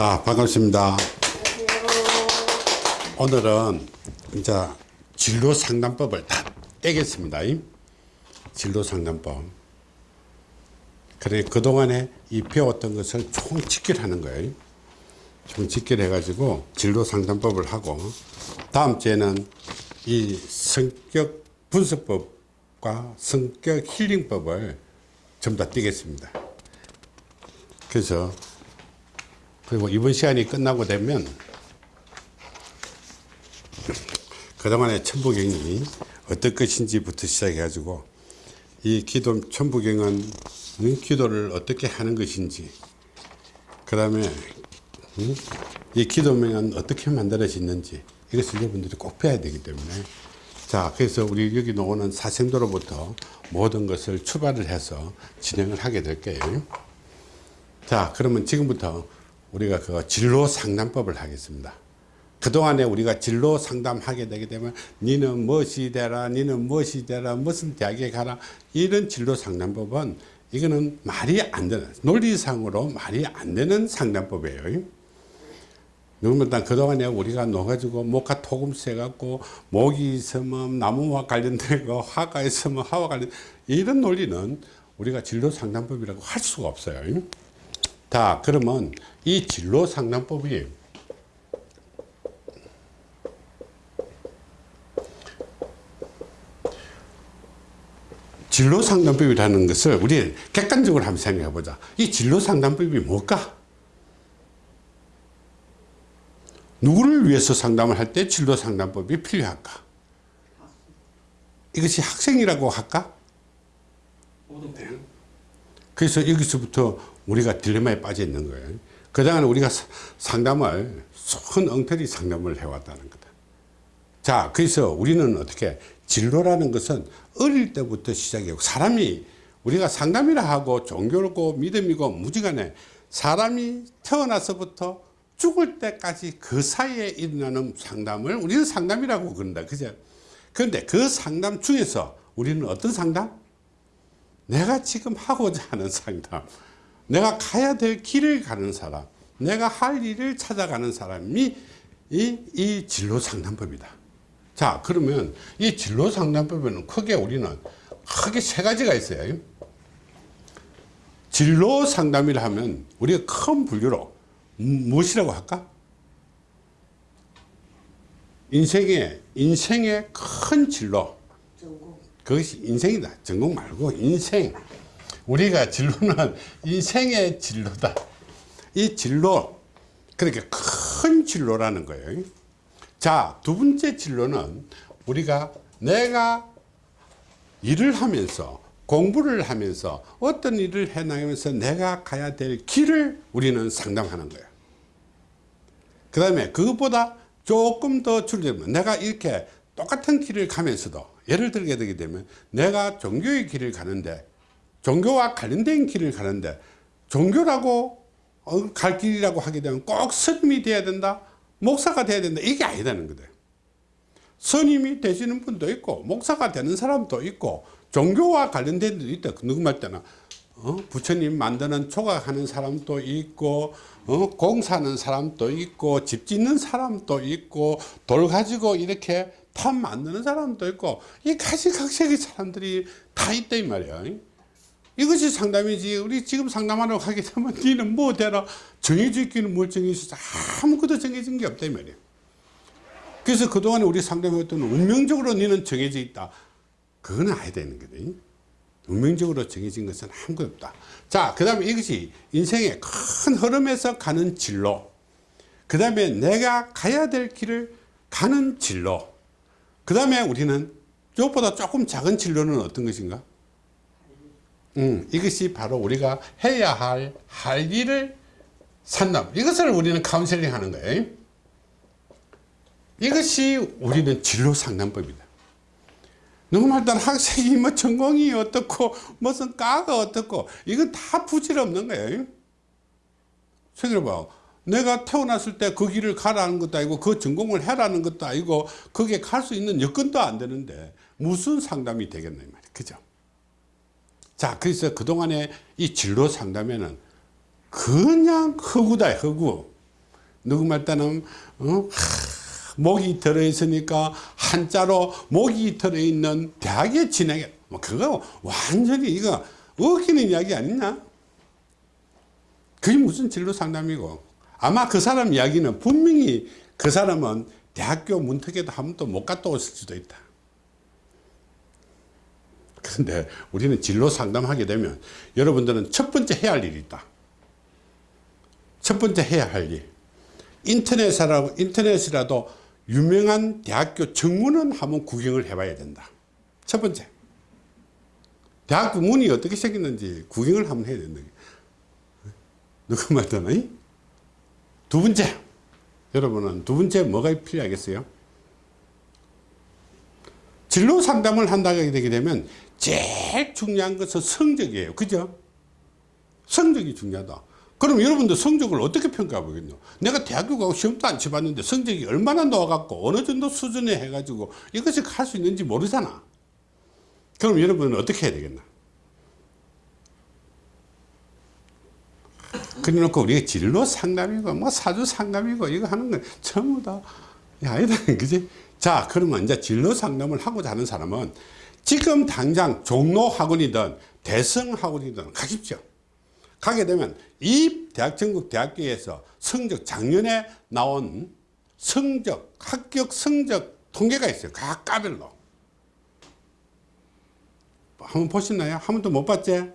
자, 반갑습니다. 오늘은 이제 진로 상담법을 다 떼겠습니다. 이 진로 상담법. 그래, 그동안에 이 배웠던 것을 총 직결하는 거예요. 총 직결해 가지고 진로 상담법을 하고, 다음 주에는 이 성격 분석법과 성격 힐링법을 전부 다 떼겠습니다. 그래서 그리고 이번 시간이 끝나고 되면 그동안의 천부경이 어떤 것인지부터 시작해 가지고 이 기도 천부경은 기도를 어떻게 하는 것인지 그 다음에 이 기도명은 어떻게 만들어졌는지 이것을 여러분들이 꼭 배워야 되기 때문에. 자 그래서 우리 여기 나오는 사생도로부터 모든 것을 출발을 해서 진행을 하게 될 거예요. 자 그러면 지금부터 우리가 그 진로 상담법을 하겠습니다. 그동안에 우리가 진로 상담하게 되게 되면 니는 무엇이 되라 니는 무엇이 되라 무슨 대학에 가라 이런 진로 상담법은 이거는 말이 안 되는 논리상으로 말이 안 되는 상담법이에요. 누구면 그동안에 우리가 놓가지고 목화 토금 세 갖고 목이 있으면 나무와 관련되고 화가 있으면 화와 관련 이런 논리는 우리가 진로 상담법이라고 할 수가 없어요. 자 그러면 이 진로 상담법이 진로 상담법이라는 것을 우리 객관적으로 한번 생각해 보자. 이 진로 상담법이 뭘까? 누구를 위해서 상담을 할 때 진로 상담법이 필요할까? 이것이 학생이라고 할까? 그래서 여기서부터 우리가 딜레마에 빠져 있는 거예요. 그동안 우리가 상담을 손 엉터리 상담을 해왔다는 거다. 자, 그래서 우리는 어떻게 진로라는 것은 어릴 때부터 시작이고 사람이 우리가 상담이라 하고 종교고 믿음이고 무지간에 사람이 태어나서부터 죽을 때까지 그 사이에 일어나는 상담을 우리는 상담이라고 그런다. 그죠? 그런데 그 상담 중에서 우리는 어떤 상담? 내가 지금 하고자 하는 상담. 내가 가야 될 길을 가는 사람 내가 할 일을 찾아가는 사람이 이, 이 진로 상담법이다. 자 그러면 이 진로 상담법에는 크게 우리는 크게 세 가지가 있어요. 진로 상담이라 하면 우리가 큰 분류로 무엇이라고 할까? 인생의 인생의 큰 진로. 그것이 인생이다. 전공 말고 인생 우리가 진로는 인생의 진로다. 이 진로, 그렇게 큰 진로라는 거예요. 자, 두 번째 진로는 우리가 내가 일을 하면서 공부를 하면서 어떤 일을 해나가면서 내가 가야 될 길을 우리는 상담하는 거예요. 그 다음에 그것보다 조금 더 줄여면 내가 이렇게 똑같은 길을 가면서도 예를 들게 되게 되면 내가 종교의 길을 가는데 종교와 관련된 길을 가는데 종교라고 어, 갈 길이라고 하게 되면 꼭 스님이 돼야 된다 목사가 돼야 된다 이게 아니다는 거다 스님이 되시는 분도 있고 목사가 되는 사람도 있고 종교와 관련된 데도 있다 누구 말 때는 어? 부처님 만드는 조각하는 사람도 있고 어? 공사하는 사람도 있고 집 짓는 사람도 있고 돌 가지고 이렇게 탑 만드는 사람도 있고 이 가지각색의 사람들이 다 있다 이 말이야 이것이 상담이지. 우리 지금 상담하러 가게 되면 니는 뭐 되라 정해져 있기는 뭘 정해져 아무것도 정해진 게 없다 이 말이야. 그래서 그동안에 우리 상담했던 운명적으로 니는 정해져 있다. 그거는 아야 되는 거다 운명적으로 정해진 것은 아무것도 없다. 자그 다음에 이것이 인생의 큰 흐름에서 가는 진로. 그 다음에 내가 가야 될 길을 가는 진로. 그 다음에 우리는 이것보다 조금 작은 진로는 어떤 것인가 음, 이것이 바로 우리가 해야 할, 할 일을 산담. 이것을 우리는 카운셀링 하는 거예요. 이것이 우리는 진로 상담법이다. 누구말 따 학생이 뭐 전공이 어떻고, 무슨 과가 어떻고, 이건 다 부질없는 거예요. 생각해봐. 내가 태어났을 때 그 길을 가라는 것도 아니고, 그 전공을 해라는 것도 아니고, 거기에 갈 수 있는 여건도 안 되는데, 무슨 상담이 되겠냐. 그죠? 자, 그래서 그동안에 이 진로 상담에는 그냥 허구다, 허구. 누구 말 때는 어? 하, 목이 들어있으니까 한자로 목이 들어있는 대학에 진행해 뭐 그거 완전히 이거 어기는 이야기 아니냐 그게 무슨 진로 상담이고 아마 그 사람 이야기는 분명히 그 사람은 대학교 문턱에도 한 번도 못 갔다 왔을 수도 있다 그런데 우리는 진로 상담하게 되면 여러분들은 첫 번째 해야 할 일이 있다 첫 번째 해야 할 일. 인터넷이라도, 인터넷이라도 유명한 대학교 정문은 한번 구경을 해봐야 된다. 첫 번째. 대학교 문이 어떻게 생겼는지 구경을 한번 해야 된다. 누구 말잖아? 두 번째. 여러분은 두 번째 뭐가 필요하겠어요? 진로 상담을 한다게 되게 되면 제일 중요한 것은 성적이에요. 그죠? 성적이 중요하다. 그럼 여러분들 성적을 어떻게 평가해 보겠노? 내가 대학교 가고 시험도 안 쳐봤는데 성적이 얼마나 나와갖고 어느 정도 수준에 해가지고 이것이 갈수 있는지 모르잖아. 그럼 여러분은 어떻게 해야 되겠나? 그래 놓고 우리가 진로 상담이고 뭐 사주 상담이고 이거 하는 건 전부 다 아니다 그지? 자 그러면 이제 진로 상담을 하고자 하는 사람은 지금 당장 종로 학원이든 대성 학원이든 가십시오. 가게 되면 이 대학 전국 대학교에서 성적 작년에 나온 성적 합격 성적 통계가 있어요 각 과별로 한번 보셨나요? 한 번도 못 봤지?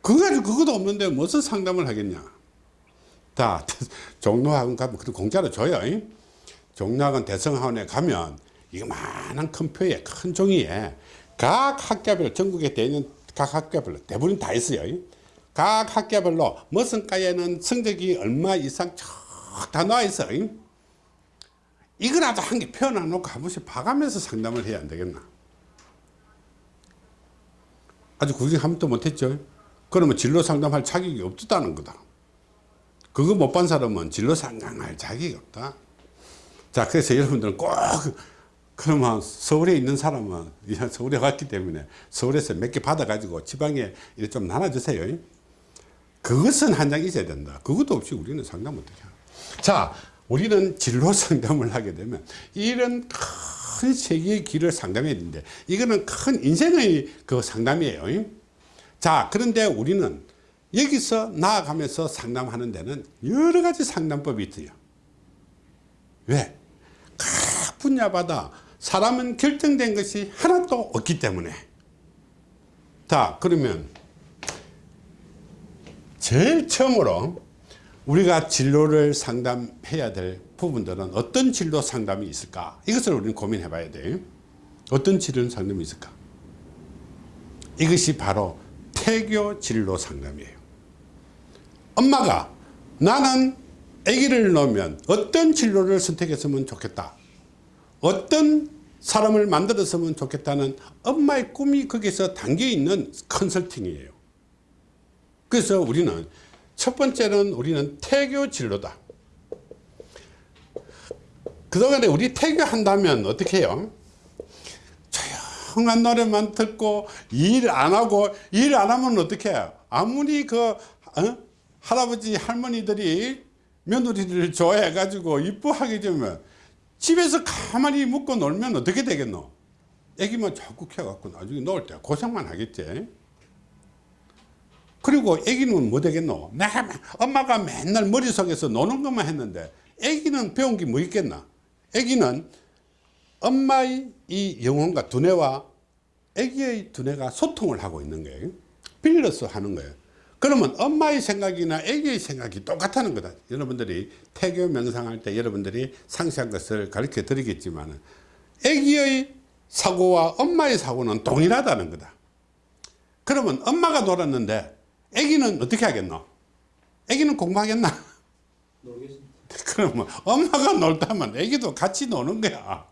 그거 그것도 없는데 무슨 상담을 하겠냐 자 종로학원 가면 그 공짜로 줘요 종로학원 대성학원에 가면 이거 많은 큰 표에 큰 종이에 각 학교별 전국에 되는 각 학교별로 대부분 다 있어요. 각 학교별로 무슨 과에는 성적이 얼마 이상 쫙다 나와 있어. 이거라도 한 개 표현해 놓고 한 번씩 봐가면서 상담을 해야 안 되겠나? 구경 한 번도 못했죠. 그러면 진로 상담할 자격이 없다는 거다. 그거 못 본 사람은 진로 상담할 자격이 없다. 자 그래서 여러분들은 꼭 그러면 서울에 있는 사람은 서울에 갔기 때문에 서울에서 몇 개 받아 가지고 지방에 좀 나눠주세요 그것은 한 장 있어야 된다. 그것도 없이 우리는 상담 어떻게. 자, 우리는 진로 상담을 하게 되면 이런 큰 세계의 길을 상담해야 되는데 이거는 큰 인생의 그 상담이에요. 자, 그런데 우리는 여기서 나아가면서 상담하는 데는 여러 가지 상담법이 있어요. 왜? 각 분야마다 사람은 결정된 것이 하나도 없기 때문에. 자, 그러면 제일 처음으로 우리가 진로를 상담해야 될 부분들은 어떤 진로 상담이 있을까? 이것을 우리는 고민해 봐야 돼 어떤 진로 상담이 있을까? 이것이 바로 태교 진로 상담이에요. 엄마가 나는 아기를 놓으면 어떤 진로를 선택했으면 좋겠다 어떤 사람을 만들었으면 좋겠다는 엄마의 꿈이 거기서 담겨 있는 컨설팅이에요 그래서 우리는 첫 번째는 우리는 태교 진로다. 그동안에 우리 태교한다면 어떻게 해요? 조용한 노래만 듣고 일 안 하고 일 안 하면 어떻게 해요? 아무리 그 어? 할아버지 할머니들이 며느리를 좋아해 가지고 이뻐하게 되면 집에서 가만히 묵고 놀면 어떻게 되겠노? 애기만 자꾸 키워갖고 나중에 놀때 고생만 하겠지. 그리고 애기는 뭐 되겠노? 엄마가 맨날 머릿속에서 노는 것만 했는데 애기는 배운 게 뭐 있겠나? 애기는 엄마의 이 영혼과 두뇌와 애기의 두뇌가 소통을 하고 있는 거예요. 빌려서 하는 거예요. 그러면 엄마의 생각이나 애기의 생각이 똑같다는 거다. 여러분들이 태교 명상할 때 여러분들이 상세한 것을 가르쳐 드리겠지만 애기의 사고와 엄마의 사고는 동일하다는 거다. 그러면 엄마가 놀았는데 애기는 어떻게 하겠노? 애기는 공부하겠나? 모르겠습니다. 그러면 엄마가 놀다면 애기도 같이 노는 거야.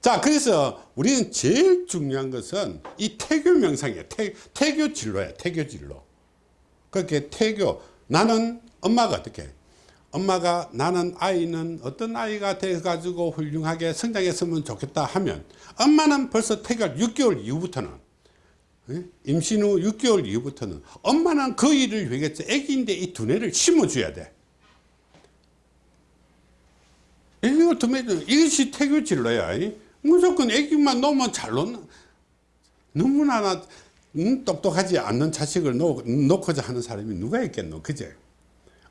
자, 그래서 우리는 제일 중요한 것은 이 태교 명상이에요. 태, 태교 진로야, 태교 진로. 그렇게 태교, 나는 엄마가 어떻게 엄마가 나는 아이는 어떤 아이가 돼가지고 훌륭하게 성장했으면 좋겠다 하면 엄마는 벌써 태교 6개월 이후부터는 예? 임신 후 6개월 이후부터는 엄마는 그 일을 위해서 애기인데 이 두뇌를 심어줘야 돼. 애기가 덤해져 이것이 태교 진로야 이. 무조건 애기만 놓으면 잘 놓나 너무나 나, 음, 똑똑하지 않는 자식을 놓, 놓고자 하는 사람이 누가 있겠노? 그제?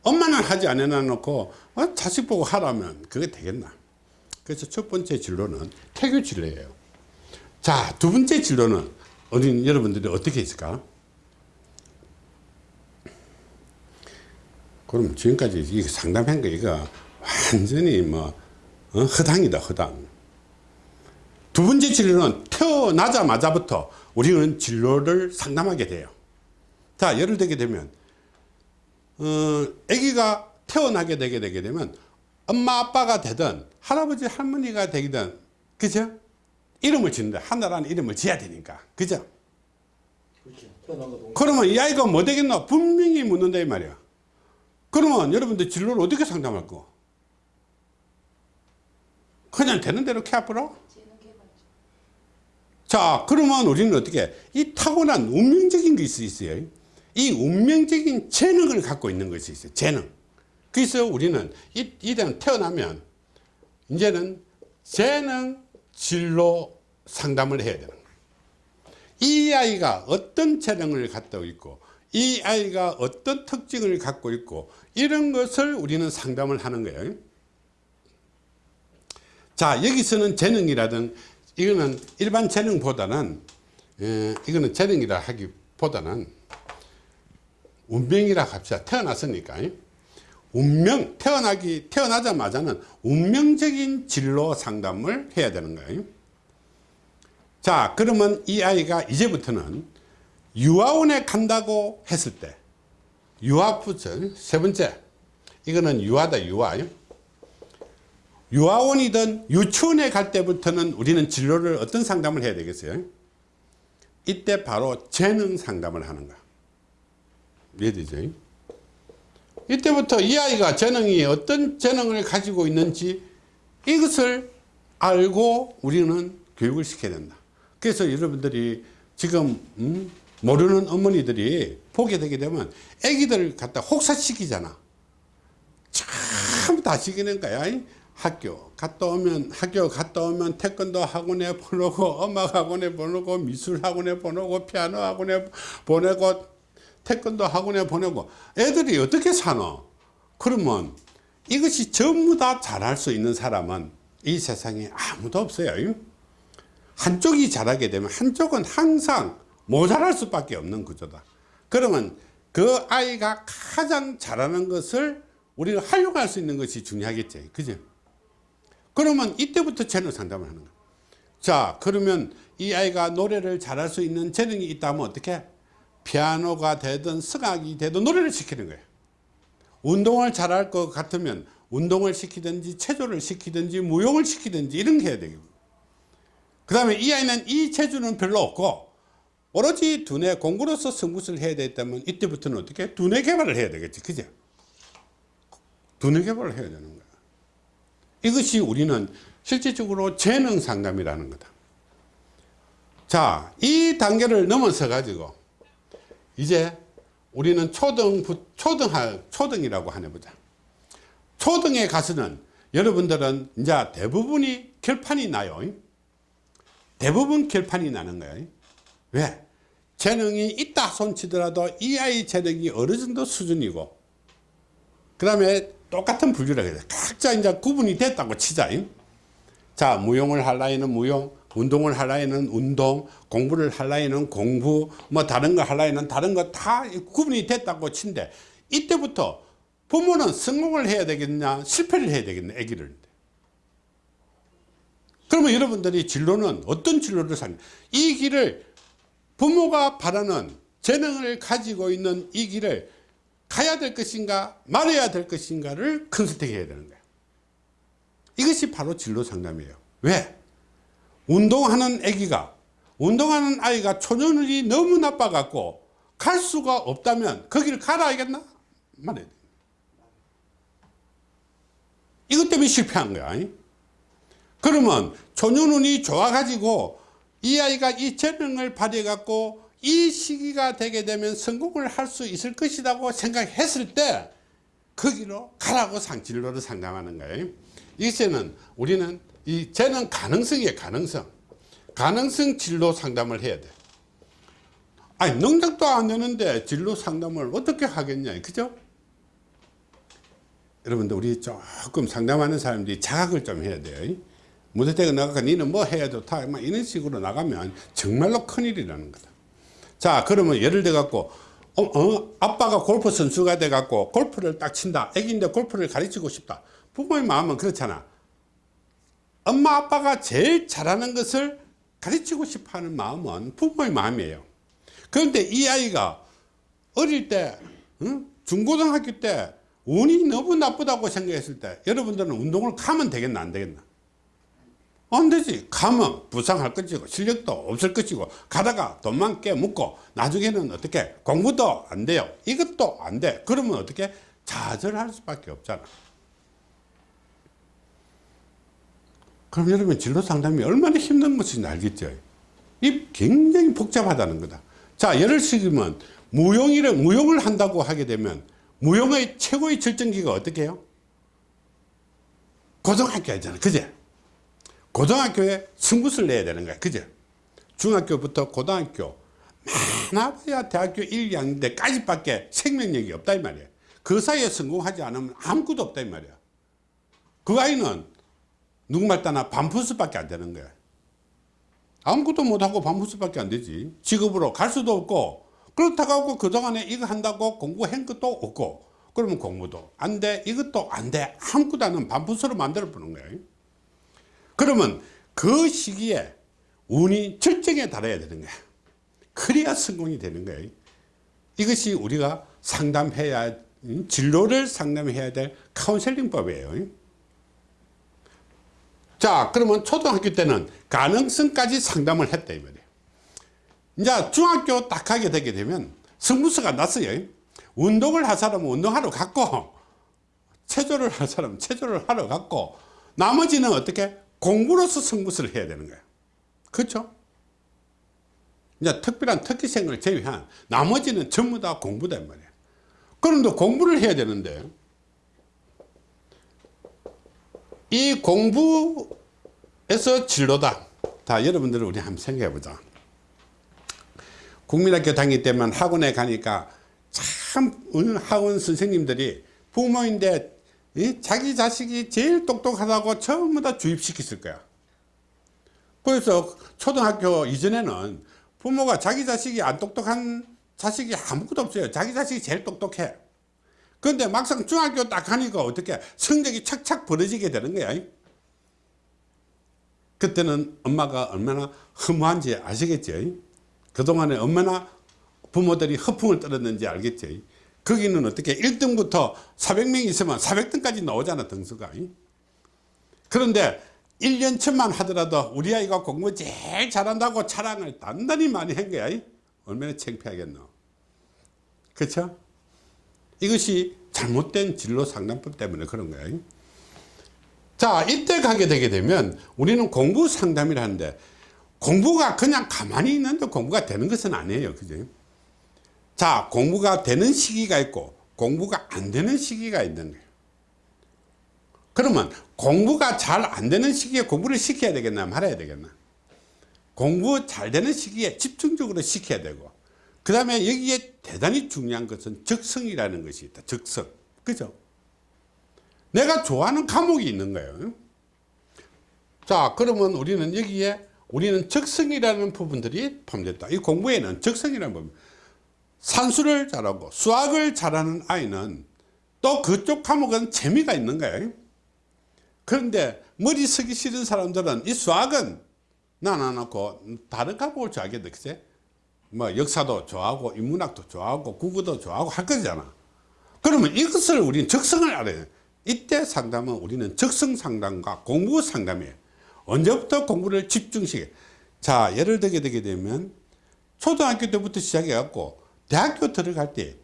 엄마는 하지 않아 놓고 어, 자식 보고 하라면 그게 되겠나? 그래서 첫 번째 진로는 태교 진로예요. 자두 번째 진로는 어린 여러분들이 어떻게 있을까? 그럼 지금까지 이 상담한 거 이거 완전히 뭐 어, 허당이다 허당. 두 번째 진로는 태어나자마자부터 우리는 진로를 상담하게 돼요. 자 예를 들게 되면 어, 아기가 태어나게 되게 되게 되면 엄마 아빠가 되든 할아버지 할머니가 되든 그죠? 이름을 짓는데 하나라는 이름을 지어야 되니까. 그죠. 그러면 이 아이가 뭐 되겠노? 분명히 묻는다 이 말이야. 그러면 여러분들 진로를 어떻게 상담할 거? 그냥 되는 대로 캐아프로 자 그러면 우리는 어떻게 이 타고난 운명적인 것이 있어요? 이 운명적인 재능을 갖고 있는 것이 있어요 재능. 그래서 우리는 이, 이런 태어나면 이제는 재능 진로 상담을 해야 되는 이 아이가 어떤 재능을 갖고 있고 이 아이가 어떤 특징을 갖고 있고 이런 것을 우리는 상담을 하는 거예요. 자 여기서는 재능이라든 이거는 일반 재능보다는 에, 이거는 재능이라 하기보다는 운명이라 합시다 태어났으니까 운명 태어나기 태어나자마자는 운명적인 진로 상담을 해야 되는 거예요 자 그러면 이 아이가 이제부터는 유아원에 간다고 했을 때 유아부터 세 번째 이거는 유아다 유아 유아원이든 유치원에 갈 때부터는 우리는 진로를 어떤 상담을 해야 되겠어요? 이때 바로 재능 상담을 하는 거야. 이해되죠? 이때부터 이 아이가 재능이 어떤 재능을 가지고 있는지 이것을 알고 우리는 교육을 시켜야 된다. 그래서 여러분들이 지금 음, 모르는 어머니들이 보게 되게 되면 애기들 갖다 혹사시키잖아. 참 다시키는 거야 학교 갔다 오면 학교 갔다 오면 태권도 학원에 보내고 음악 학원에 보내고 미술 학원에 보내고 피아노 학원에 보내고 태권도 학원에 보내고. 애들이 어떻게 사노? 그러면 이것이 전부 다 잘할 수 있는 사람은 이 세상에 아무도 없어요. 한쪽이 잘하게 되면 한쪽은 항상 모자랄 수밖에 없는 구조다. 그러면 그 아이가 가장 잘하는 것을 우리가 활용할 수 있는 것이 중요하겠지. 그죠 그러면 이때부터 재능 상담을 하는 거야. 자 그러면 이 아이가 노래를 잘할 수 있는 재능이 있다면 어떻게? 피아노가 되든 성악이 되든 노래를 시키는 거예요 운동을 잘할 것 같으면 운동을 시키든지 체조를 시키든지 무용을 시키든지 이런 게 해야 되고. 그 다음에 이 아이는 이 체주는 별로 없고 오로지 두뇌 공부로서 성부를 해야 되겠다면 이때부터는 어떻게? 두뇌 개발을 해야 되겠지. 그죠 두뇌 개발을 해야 되는 거야 이것이 우리는 실질적으로 재능 상담이라는 거다. 자 이 단계를 넘어서 가지고 이제 우리는 초등 초등 초등이라고 하네 보자. 초등에 가서는 여러분들은 이제 대부분이 결판이 나요. 대부분 결판이 나는 거예요. 왜? 재능이 있다 손치더라도 이 아이 재능이 어느 정도 수준이고. 그 다음에 똑같은 분류라 그래 각자 이제 구분이 됐다고 치자 자 무용을 할 나이는 무용 운동을 할 나이는 운동 공부를 할 나이는 공부 뭐 다른 거할 나이는 다른 거 다 구분이 됐다고 친데 이때부터 부모는 성공을 해야 되겠냐 실패를 해야 되겠냐 아기를. 그러면 여러분들이 진로는 어떤 진로를 사는 이 길을 부모가 바라는 재능을 가지고 있는 이 길을 가야 될 것인가 말해야 될 것인가를 컨설팅 해야 되는 거예요 이것이 바로 진로 상담이에요 왜? 운동하는 아기가 운동하는 아이가 초년이 너무 나빠 갖고 갈 수가 없다면 거기를 가라 알겠나? 말해야 돼 이것 때문에 실패한 거야 그러면 초년운이 좋아 가지고 이 아이가 이 재능을 발휘해 갖고 이 시기가 되게 되면 성공을 할 수 있을 것이라고 생각했을 때 거기로 가라고 상진로를 상담하는 거예요. 이제는 우리는 이 쟤는 가능성이에요 가능성 가능성 진로 상담을 해야 돼. 아니 능력도 안 되는데 진로 상담을 어떻게 하겠냐 그죠? 여러분들 우리 조금 상담하는 사람들이 자각을 좀 해야 돼요. 무대 대가 나가서 니는 뭐 해야 좋다 막 이런 식으로 나가면 정말로 큰일이라는 거다 자 그러면 예를 들어 갖고 어, 어, 아빠가 골프 선수가 돼 갖고 골프를 딱 친다. 애기인데 골프를 가르치고 싶다. 부모의 마음은 그렇잖아. 엄마 아빠가 제일 잘하는 것을 가르치고 싶어 하는 마음은 부모의 마음이에요. 그런데 이 아이가 어릴 때 응? 중고등학교 때 운이 너무 나쁘다고 생각했을 때 여러분들은 운동을 가면 되겠나 안 되겠나 안 되지. 가면 부상할 것이고 실력도 없을 것이고 가다가 돈만 깨묻고 나중에는 어떻게 공부도 안 돼요. 이것도 안 돼. 그러면 어떻게 좌절할 수밖에 없잖아. 그럼 여러분 진로 상담이 얼마나 힘든 것인지 알겠죠? 이 굉장히 복잡하다는 거다. 자 예를 들면 무용이를 무용을 한다고 하게 되면 무용의 최고의 절정기가 어떻게 해요? 고등학교잖아. 그제 고등학교에 승부를 내야 되는 거야. 그제 중학교부터 고등학교 많아봐야 대학교 1, 2학년 때까지 밖에 생명력이 없다 이 말이야. 그 사이에 성공하지 않으면 아무것도 없다 이 말이야. 그 아이는 누구말 따나 반푸스밖에 안 되는 거야. 아무것도 못하고 반푸스밖에 안 되지. 직업으로 갈 수도 없고 그렇다고 그동안에 이거 한다고 공부한 것도 없고 그러면 공부도 안 돼 이것도 안 돼. 아무것도 안 하면 반푸스로 만들어 보는 거야 그러면 그 시기에 운이 절정에 달해야 되는 거야. 그래야 성공이 되는 거야. 이것이 우리가 상담해야 진로를 상담해야 될 카운셀링법이에요. 자 그러면 초등학교 때는 가능성까지 상담을 했다 이 말이에요. 이제 중학교 딱 가게 되게 되면 승부수가 났어요. 운동을 할 사람은 운동하러 갔고 체조를 할 사람은 체조를 하러 갔고 나머지는 어떻게 공부로서 승부수를 해야 되는 거예요. 그렇죠? 이제 특별한 특기생을 제외한 나머지는 전부 다 공부다 이 말이에요. 그런데 공부를 해야 되는데 이 공부에서 진로다. 다 여러분들 우리 한번 생각해 보자. 국민학교 다닐 때만 학원에 가니까 참 학원 선생님들이 부모인데 이 자기 자식이 제일 똑똑하다고 전부 다 주입시켰을 거야. 그래서 초등학교 이전에는 부모가 자기 자식이 안 똑똑한 자식이 아무것도 없어요. 자기 자식이 제일 똑똑해. 그런데 막상 중학교 딱 가니까 어떻게 성적이 착착 벌어지게 되는 거야. 그때는 엄마가 얼마나 허무한지 아시겠죠 그동안에 얼마나 부모들이 허풍을 떨었는지 알겠죠 거기는 어떻게 1등부터 400명 있으면 400등까지 나오잖아 등수가. 그런데 1년 천만 하더라도 우리 아이가 공부 제일 잘한다고 자랑을 단단히 많이 한 거야 얼마나 창피하겠노. 그렇죠 이것이 잘못된 진로 상담법 때문에 그런 거야 자 이때 가게 되게 되면 우리는 공부 상담이라는데 공부가 그냥 가만히 있는데 공부가 되는 것은 아니에요 그죠 자 공부가 되는 시기가 있고 공부가 안 되는 시기가 있는 거예요 그러면 공부가 잘 안 되는 시기에 공부를 시켜야 되겠나 말아야 되겠나? 공부 잘 되는 시기에 집중적으로 시켜야 되고 그 다음에 여기에 대단히 중요한 것은 적성이라는 것이 있다. 적성. 그죠? 내가 좋아하는 과목이 있는 거예요. 자 그러면 우리는 여기에 우리는 적성이라는 부분들이 포함됐다. 이 공부에는 적성이라는 부분 산수를 잘하고 수학을 잘하는 아이는 또 그쪽 과목은 재미가 있는 거예요. 그런데 머리 쓰기 싫은 사람들은 이 수학은 난안 놓고 다른 과목을 좋아하겠다 그치? 뭐 역사도 좋아하고 인문학도 좋아하고 국어도 좋아하고 할 거잖아. 그러면 이것을 우리는 적성을 알아야 돼. 이때 상담은 우리는 적성 상담과 공부 상담이에요. 언제부터 공부를 집중시켜 자 예를 들게 되게 되면 초등학교 때부터 시작해 갖고 대학교 들어갈 때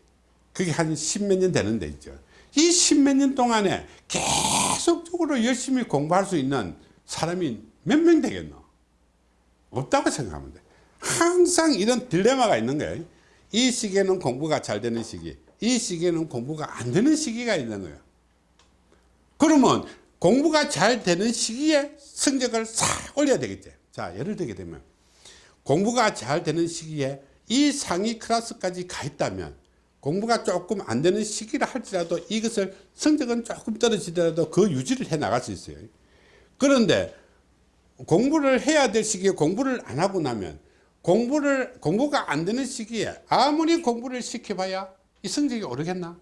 그게 한 십몇 년 되는데 있죠. 이 십몇 년 동안에 계속적으로 열심히 공부할 수 있는 사람이 몇 명 되겠노? 없다고 생각하면 돼. 항상 이런 딜레마가 있는 거예요. 이 시기에는 공부가 잘 되는 시기 이 시기에는 공부가 안 되는 시기가 있는 거예요. 그러면 공부가 잘 되는 시기에 성적을 싹 올려야 되겠지. 자, 예를 들게 되면 공부가 잘 되는 시기에 이 상위 클래스까지 가 있다면 공부가 조금 안 되는 시기라 할지라도 이것을 성적은 조금 떨어지더라도 그 유지를 해 나갈 수 있어요. 그런데 공부를 해야 될 시기에 공부를 안 하고 나면 공부를 공부가 안 되는 시기에 아무리 공부를 시켜봐야 이 성적이 오르겠나?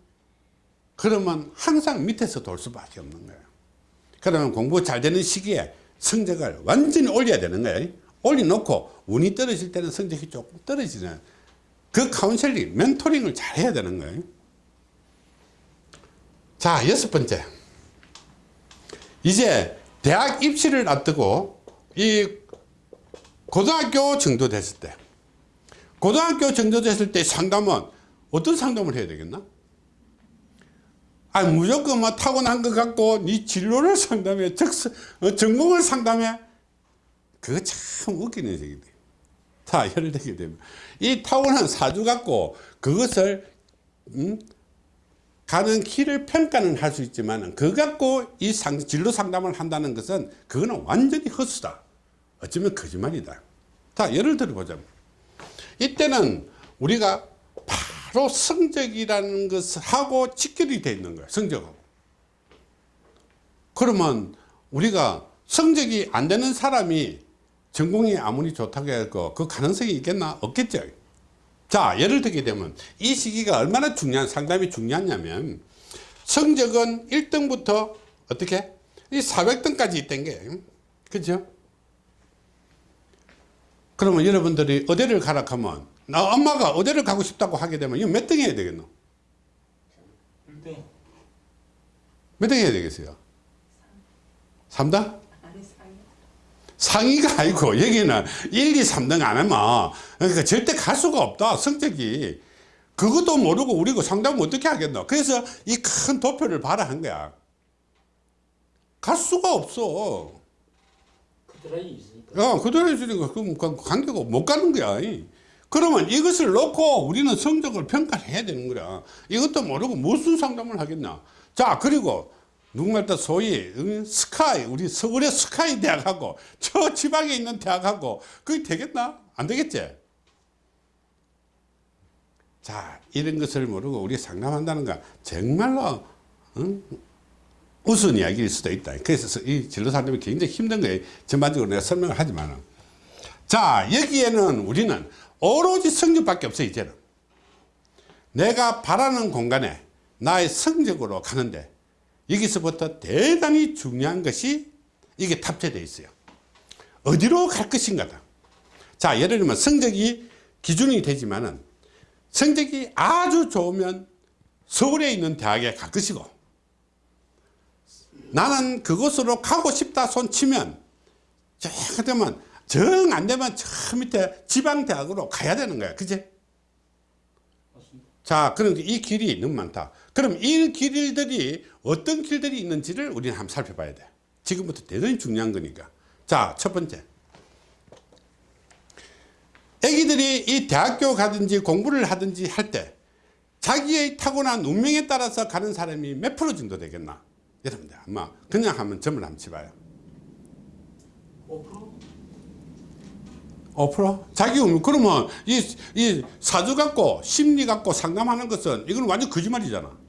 그러면 항상 밑에서 돌 수밖에 없는 거예요. 그러면 공부 잘 되는 시기에 성적을 완전히 올려야 되는 거예요. 올려놓고 운이 떨어질 때는 성적이 조금 떨어지는 그 카운셀링, 멘토링을 잘 해야 되는 거예요. 자, 여섯 번째. 이제 대학 입시를 앞두고 이 고등학교 정도 됐을 때 고등학교 정도 됐을 때 상담은 어떤 상담을 해야 되겠나? 아 무조건 뭐 타고난 것 같고 네 진로를 상담해 적, 어, 전공을 상담해 그거 참 웃기는 자 예를 들게 되면. 이 타고난 사주 갖고 그것을 음? 가는 길을 평가는 할 수 있지만 그 갖고 이 상, 진로 상담을 한다는 것은 그거는 완전히 헛수다. 어쩌면 거짓말이다. 자 예를 들어보자 이때는 우리가 바로 성적이라는 것하고 직결이 되어 있는 거예요 성적하고. 그러면 우리가 성적이 안 되는 사람이 전공이 아무리 좋다고 해도 그 가능성이 있겠나? 없겠죠. 자 예를 들게 되면 이 시기가 얼마나 중요한 상담이 중요하냐면 성적은 1등부터 어떻게? 이 400등까지 있던 게 그죠? 그러면 여러분들이 어디를 가라 하면 나 엄마가 어디를 가고 싶다고 하게 되면 이거 몇 등 해야 되겠노? 1등. 몇 등 해야 되겠어요? 3등? 상위가 아니고 여기는 1, 2, 3등 안 하면 그러니까 절대 갈 수가 없다 성적이. 그것도 모르고 우리가 상담을 어떻게 하겠노? 그래서 이 큰 도표를 봐라 한 거야. 갈 수가 없어. 그드라이 있으니까. 어, 그대로 그럼 그 관계가 못 가는 거야. 그러면 이것을 놓고 우리는 성적을 평가를 해야 되는 거야. 이것도 모르고 무슨 상담을 하겠나? 자 그리고 누구말 따 소위 응, 스카이 우리 서울의 스카이 대학하고 저 지방에 있는 대학하고 그게 되겠나? 안 되겠지? 자 이런 것을 모르고 우리 상담한다는 건 정말로 응? 우스운 이야기일 수도 있다. 그래서 이 진로 상담이 굉장히 힘든 거예요. 전반적으로 내가 설명을 하지만 자 여기에는 우리는 오로지 성적밖에 없어 이제는. 내가 바라는 공간에 나의 성적으로 가는데 여기서부터 대단히 중요한 것이 이게 탑재되어 있어요. 어디로 갈 것인가다. 자 예를 들면 성적이 기준이 되지만 은 성적이 아주 좋으면 서울에 있는 대학에 갈 것이고 나는 그곳으로 가고 싶다 손 치면 저 되면 정 안 되면 저 밑에 지방대학으로 가야 되는 거야. 맞습니다. 자 그럼 이 길이 너무 많다 그럼 이 길들이 어떤 길들이 있는지를 우리는 한번 살펴봐야 돼. 지금부터 대단히 중요한 거니까. 자 첫 번째. 애기들이 이 대학교 가든지 공부를 하든지 할 때 자기의 타고난 운명에 따라서 가는 사람이 몇 프로 정도 되겠나? 여러분들 아마 그냥 하면 점을 한번 쳐봐요. 5%? 5%? 자기 운명 그러면 이, 이 사주 갖고 심리 갖고 상담하는 것은 이건 완전 거짓말이잖아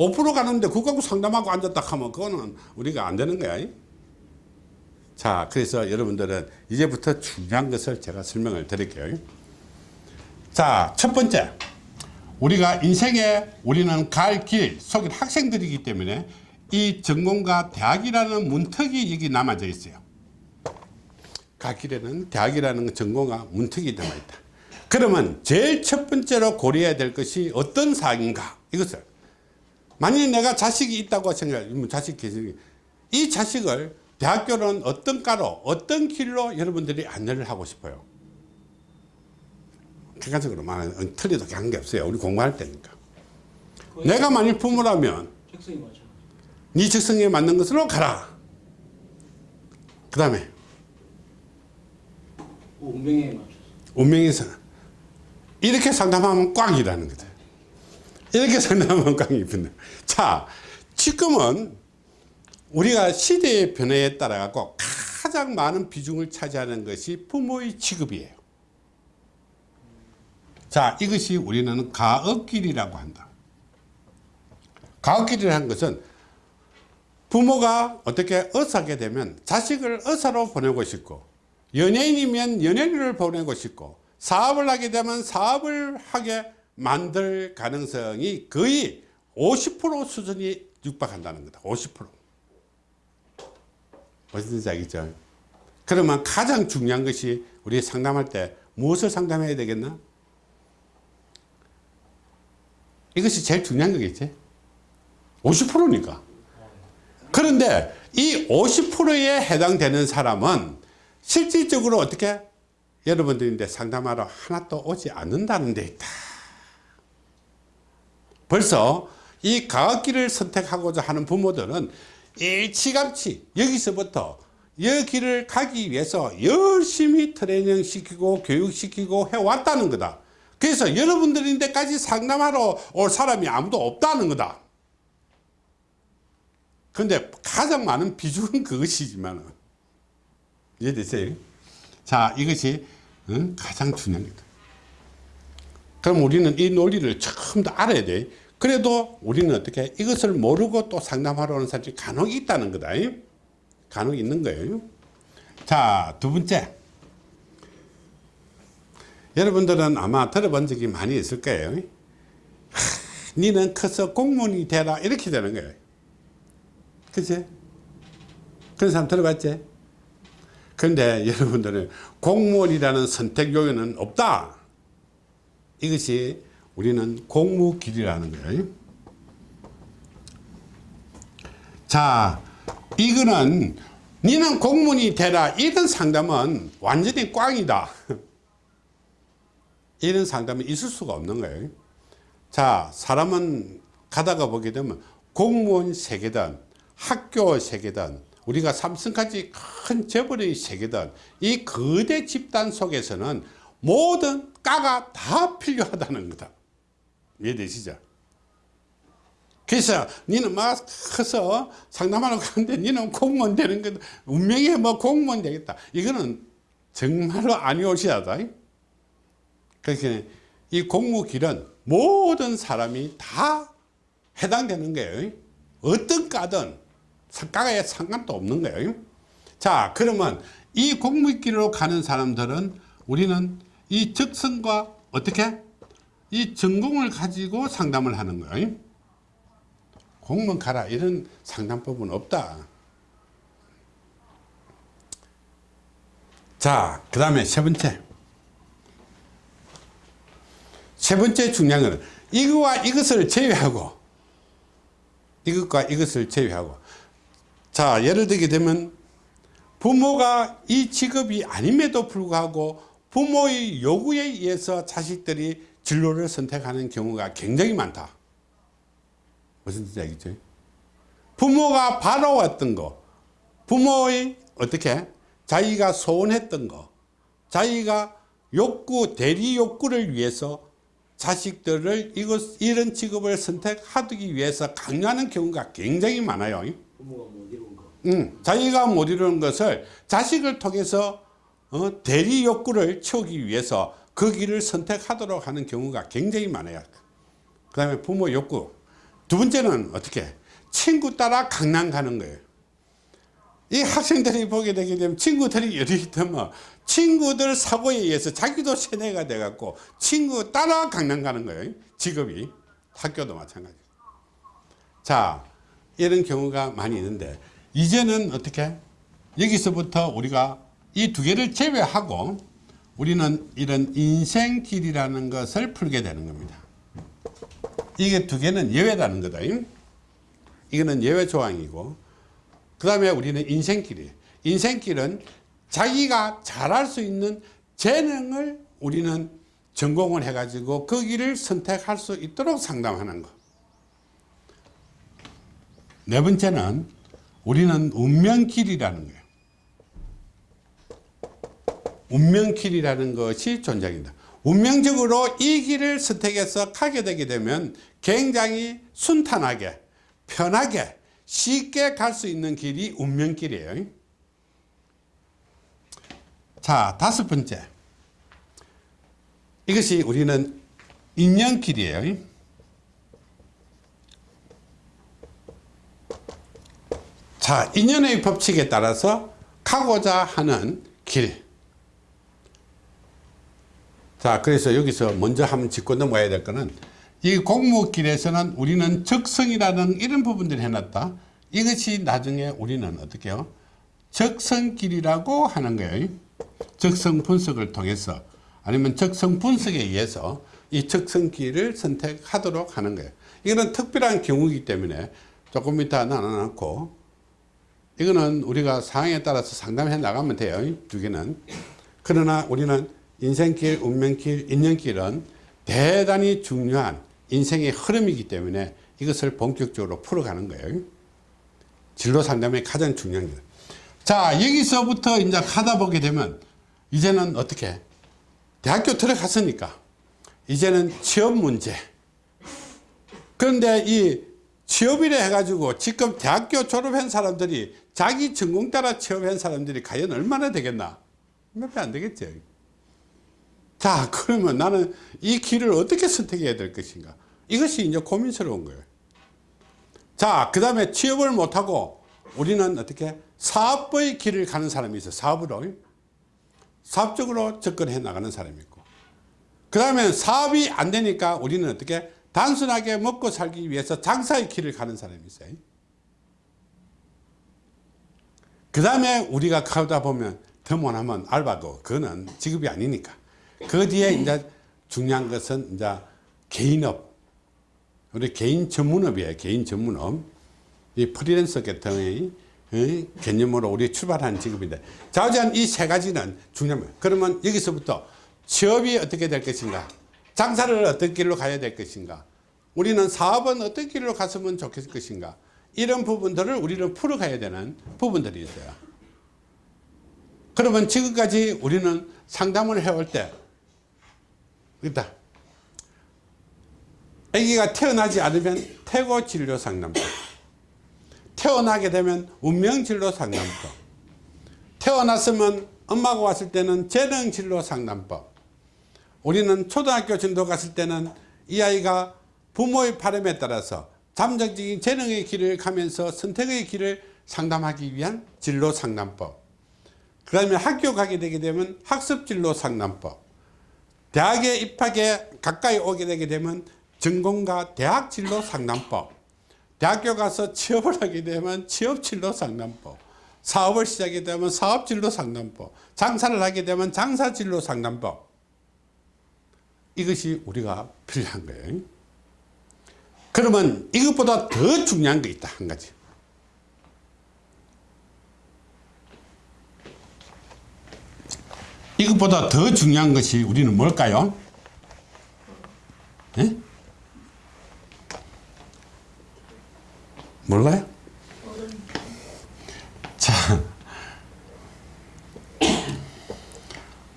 5% 가는데 그거 갖고 상담하고 앉았다 하면 그거는 우리가 안 되는 거야. 자 그래서 여러분들은 이제부터 중요한 것을 제가 설명을 드릴게요. 자 첫 번째. 우리가 인생에 우리는 갈 길 속인 학생들이기 때문에 이 전공과 대학이라는 문턱이 여기 남아져 있어요. 갈 길에는 대학이라는 전공과 문턱이 남아있다. 그러면 제일 첫 번째로 고려해야 될 것이 어떤 사항인가? 이것을 만약에 내가 자식이 있다고 생각해 자식 계시 이 자식을 대학교는 어떤 과로 어떤 길로 여러분들이 안내를 하고 싶어요 객관적으로 말하면 틀리도 한게 없어요 우리 공부할 때니까 내가 만일 부모라면. 네 적성에 맞는 것으로 가라 그 다음에 운명에 맞춰서. 운명에서 이렇게 상담하면 꽝이라는 거죠. 이렇게 상담하면 꽝이 붙는. 자, 지금은 우리가 시대의 변화에 따라 갖고 가장 많은 비중을 차지하는 것이 부모의 직업이에요. 자, 이것이 우리는 가업길이라고 한다. 가업길이라는 것은 부모가 어떻게 의사하게 되면 자식을 의사로 보내고 싶고 연예인이면 연예인을 보내고 싶고 사업을 하게 되면 사업을 하게 만들 가능성이 거의 50% 수준이 육박한다는 거다. 50%. 무슨 알겠죠? 그러면 가장 중요한 것이 우리 상담할 때 무엇을 상담해야 되겠나? 이것이 제일 중요한 거겠지? 50%니까. 그런데 이 50%에 해당되는 사람은 실질적으로 어떻게 여러분들인데 상담하러 하나도 오지 않는다는 데 있다. 벌써 이 가학기를 선택하고자 하는 부모들은 일찌감치 여기서부터 여기를 가기 위해서 열심히 트레이닝 시키고 교육시키고 해왔다는 거다. 그래서 여러분들인 데까지 상담하러 올 사람이 아무도 없다는 거다. 근데 가장 많은 비중은 그것이지만 이해되세요? 자 이것이 응? 가장 중요한 거다. 그럼 우리는 이 논리를 처음 다 알아야 돼. 그래도 우리는 어떻게 이것을 모르고 또 상담하러 오는 사람이 간혹 있다는 거다. 간혹 있는 거예요. 자, 두 번째. 여러분들은 아마 들어본 적이 많이 있을 거예요. 하, 니는 커서 공무원이 되라. 이렇게 되는 거예요. 그치? 그런 사람 들어봤지? 그런데 여러분들은 공무원이라는 선택 요인은 없다. 이것이 우리는 공무 길이라는 거예요. 자, 이거는 니는 공무원이 되라 이런 상담은 완전히 꽝이다. 이런 상담이 있을 수가 없는 거예요. 자, 사람은 가다가 보게 되면 공무원 세계든 학교 세계든 우리가 삼성까지 큰 재벌의 세계든 이 거대 집단 속에서는 모든 까가 다 필요하다는 거다. 이해되시죠? 그래서 니는 막 커서 상담하러 가는데 니는 공무원 되는 거 운명에 뭐 공무원 되겠다. 이거는 정말로 아니오시하다. 그러니까 이 공무길은 모든 사람이 다 해당되는 거예요. 어떤 과든 성과에 상관도 없는 거예요. 자, 그러면 이 공무길로 가는 사람들은 우리는 이 적성과 어떻게 이 전공을 가지고 상담을 하는 거예요. 공무원 가라 이런 상담법은 없다. 자, 그 다음에 세 번째. 세 번째 중요한 것은 이거와 이것을 제외하고 이것과 이것을 제외하고 자 예를 들게 되면 부모가 이 직업이 아님에도 불구하고 부모의 요구에 의해서 자식들이 진로를 선택하는 경우가 굉장히 많다 무슨 뜻인지 알겠죠 부모가 바라왔던 거 부모의 어떻게 자기가 소원했던 거 자기가 욕구 대리 욕구를 위해서 자식들을 이것, 이런 직업을 선택하기 위해서 강요하는 경우가 굉장히 많아요. 부모가 못 이룬 거. 응, 자기가 못 이루는 것을 자식을 통해서 어, 대리 욕구를 채우기 위해서 그 길을 선택하도록 하는 경우가 굉장히 많아요. 그 다음에 부모 욕구. 두 번째는 어떻게? 친구 따라 강남 가는 거예요. 이 학생들이 보게 되게 되면 친구들이 여기 되면 친구들 사고에 의해서 자기도 세뇌가 돼 갖고 친구 따라 강남 가는 거예요. 직업이. 학교도 마찬가지. 자, 이런 경우가 많이 있는데, 이제는 어떻게? 여기서부터 우리가 이 두 개를 제외하고 우리는 이런 인생길이라는 것을 풀게 되는 겁니다. 이게 두 개는 예외라는 거다. 이거는 예외 조항이고, 그 다음에 우리는 인생길이에요. 인생길은 자기가 잘할 수 있는 재능을 우리는 전공을 해가지고 그 길을 선택할 수 있도록 상담하는 것. 네 번째는 우리는 운명길이라는 거예요. 운명길이라는 것이 존재합니다. 운명적으로 이 길을 선택해서 가게 되게 되면 굉장히 순탄하게, 편하게, 쉽게 갈 수 있는 길이 운명길이에요. 자, 다섯 번째. 이것이 우리는 인연길이에요. 자, 인연의 법칙에 따라서 가고자 하는 길. 자, 그래서 여기서 먼저 한번 짚고 넘어가야 될 거는 이 공무길에서는 우리는 적성이라는 이런 부분들을 해놨다. 이것이 나중에 우리는 어떻게 해요? 적성길이라고 하는 거예요. 적성 분석을 통해서 아니면 적성 분석에 의해서 이 적성길을 선택하도록 하는 거예요. 이거는 특별한 경우이기 때문에 조금 이따 나눠놓고 이거는 우리가 상황에 따라서 상담해 나가면 돼요. 두 개는. 그러나 우리는 인생길, 운명길, 인연길은 대단히 중요한 인생의 흐름이기 때문에 이것을 본격적으로 풀어가는 거예요. 진로 상담의 가장 중요한 게. 자, 여기서부터 이제 하다 보게 되면 이제는 어떻게? 대학교 들어갔으니까 이제는 취업 문제. 그런데 이 취업이라 해가지고 지금 대학교 졸업한 사람들이 자기 전공 따라 취업한 사람들이 과연 얼마나 되겠나? 몇 배 안 되겠죠. 자, 그러면 나는 이 길을 어떻게 선택해야 될 것인가? 이것이 이제 고민스러운 거예요. 자, 그 다음에 취업을 못하고 우리는 어떻게 사업의 길을 가는 사람이 있어. 사업으로. 사업적으로 접근해 나가는 사람이 있고. 그 다음에 사업이 안 되니까 우리는 어떻게 단순하게 먹고 살기 위해서 장사의 길을 가는 사람이 있어요. 그 다음에 우리가 가다 보면 더 못하면 알바도 그거는 직업이 아니니까. 그 뒤에 이제 중요한 것은 이제 개인업. 우리 개인 전문업이에요. 개인 전문업. 이 프리랜서 계통의 어, 개념으로 우리 출발한 직업인데. 자우지한 이 세 가지는 중요합니다. 그러면 여기서부터 취업이 어떻게 될 것인가? 장사를 어떤 길로 가야 될 것인가? 우리는 사업은 어떤 길로 갔으면 좋겠을 것인가? 이런 부분들을 우리는 풀어가야 되는 부분들이 있어요. 그러면 지금까지 우리는 상담을 해올 때, 있다. 아기가 태어나지 않으면 태고 진료 상담법. 태어나게 되면 운명 진료 상담법. 태어났으면 엄마가 왔을 때는 재능 진료 상담법. 우리는 초등학교 정도 갔을 때는 이 아이가 부모의 바람에 따라서 잠정적인 재능의 길을 가면서 선택의 길을 상담하기 위한 진로 상담법. 그 다음에 학교 가게 되게 되면 학습 진로 상담법. 대학에 입학에 가까이 오게 되게 되면 전공과 대학 진로 상담법. 대학교 가서 취업을 하게 되면 취업 진로 상담법. 사업을 시작하게 되면 사업 진로 상담법. 장사를 하게 되면 장사 진로 상담법. 이것이 우리가 필요한 거예요. 그러면 이것보다 더 중요한 게 있다 한 가지 이것보다 더 중요한 것이 우리는 뭘까요? 예? 몰라요? 자,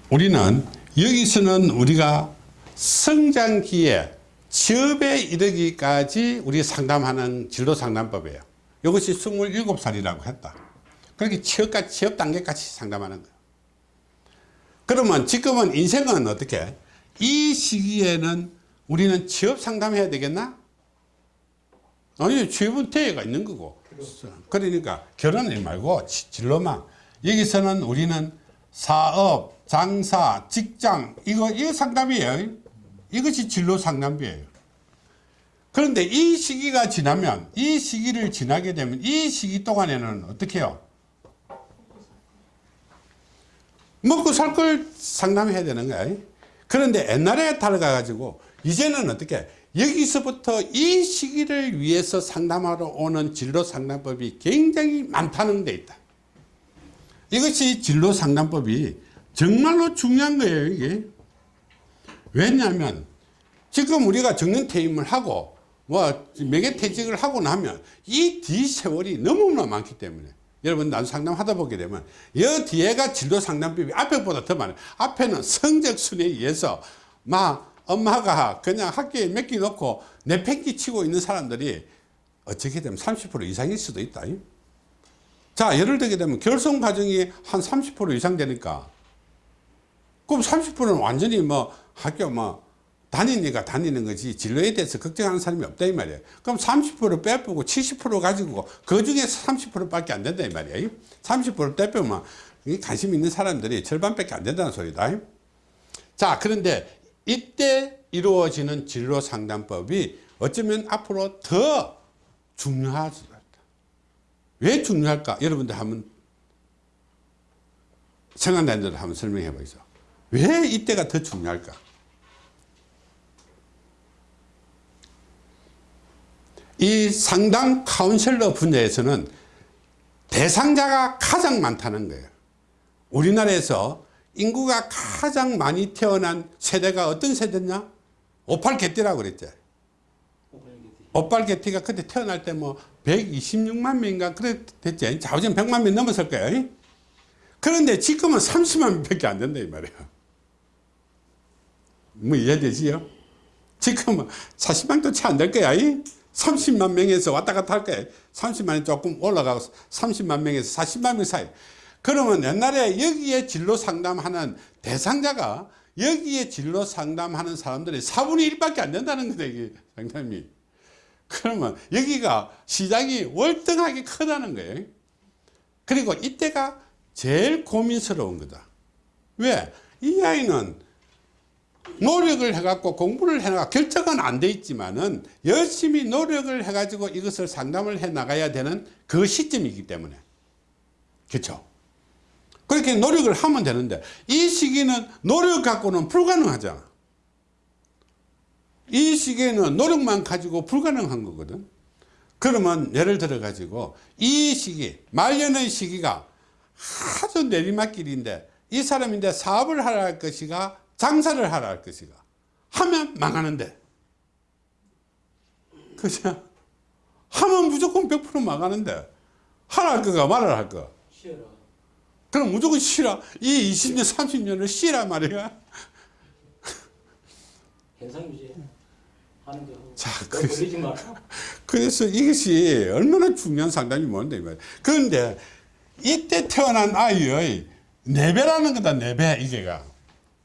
우리는 여기서는 우리가 성장기에 취업에 이르기까지 우리 상담하는 진로 상담법이에요. 이것이 27살이라고 했다. 그렇게 취업까지, 취업 단계까지 상담하는 거예요. 그러면 지금은 인생은 어떻게? 이 시기에는 우리는 취업 상담해야 되겠나? 아니, 취업은 대회가 있는 거고. 그러니까 결혼을 말고 진로만. 여기서는 우리는 사업, 장사, 직장, 이거, 이거 상담이에요. 이것이 진로 상담비예요. 그런데 이 시기가 지나면 이 시기를 지나게 되면 이 시기 동안에는 어떻게 해요? 먹고 살 걸 상담해야 되는 거야. 그런데 옛날에 달라가지고 이제는 어떻게 여기서부터 이 시기를 위해서 상담하러 오는 진로 상담법이 굉장히 많다는 데 있다. 이것이 진로 상담법이 정말로 중요한 거예요, 이게. 왜냐하면 지금 우리가 정년퇴임을 하고 뭐 매개퇴직을 하고 나면 이 뒤 세월이 너무나 많기 때문에 여러분 난 상담하다 보게 되면 이 뒤에가 진로 상담법이 앞에보다 더 많아요 앞에는 성적 순에 의해서 막 엄마가 그냥 학교에 맡기 놓고 내팽기 치고 있는 사람들이 어떻게 되면 30% 이상일 수도 있다. 자, 예를 들게 되면 결성 과정이 한 30% 이상 되니까 그럼 30%는 완전히 뭐 학교 뭐 다니니까 다니는 거지 진로에 대해서 걱정하는 사람이 없다 이 말이에요. 그럼 30% 빼보고 70% 가지고 그 중에서 30%밖에 안 된다 이 말이에요. 30% 빼보면 이 관심 있는 사람들이 절반밖에 안 된다는 소리다. 자, 그런데 이때 이루어지는 진로 상담법이 어쩌면 앞으로 더 중요할 수도 있다. 왜 중요할까? 여러분들 한번 생각나는 대로 한번 설명해 보시죠. 왜 이때가 더 중요할까? 이 상담 카운셀러 분야에서는 대상자가 가장 많다는 거예요. 우리나라에서 인구가 가장 많이 태어난 세대가 어떤 세대냐? 오팔 개띠라고 그랬죠. 오팔 개띠가 그때 태어날 때 뭐 126만 명인가 그랬댔지. 자우전 100만 명 넘었을 거예요. 그런데 지금은 30만 명밖에 안 된다 이 말이에요. 뭐 이해되지요? 지금은 40만도 채 안 될 거야. 30만 명에서 왔다 갔다 할 거야. 30만이 조금 올라가고 30만 명에서 40만 명 사이. 그러면 옛날에 여기에 진로 상담하는 대상자가 여기에 진로 상담하는 사람들이 4분의 1밖에 안 된다는 거다, 이게 상담이. 그러면 여기가 시장이 월등하게 크다는 거예요. 그리고 이때가 제일 고민스러운 거다. 왜? 이 아이는 노력을 해갖고 공부를 해나가 결정은 안 돼 있지만은 열심히 노력을 해가지고 이것을 상담을 해 나가야 되는 그 시점이기 때문에. 그렇죠 그렇게 노력을 하면 되는데 이 시기는 노력 갖고는 불가능하잖아 이 시기에는 노력만 가지고 불가능한 거거든. 그러면 예를 들어 가지고 이 시기 말년의 시기가 아주 내리막길인데 이 사람인데 사업을 할 것이가 장사를 하라 할 것이가 하면 망하는데 그죠 하면 무조건 100% 망하는데 하라 할 거가 말을 할 거. 쉬어라. 그럼 무조건 쉬라. 이 20년, 30년을 쉬라 말이야. 현상 유지 하는 거. 자, 너 그래서-. 그래서 이것이 얼마나 중요한 상담이 뭔데, 이. 그런데 이때 태어난 아이의 내배라는 거다, 내배, 이게가.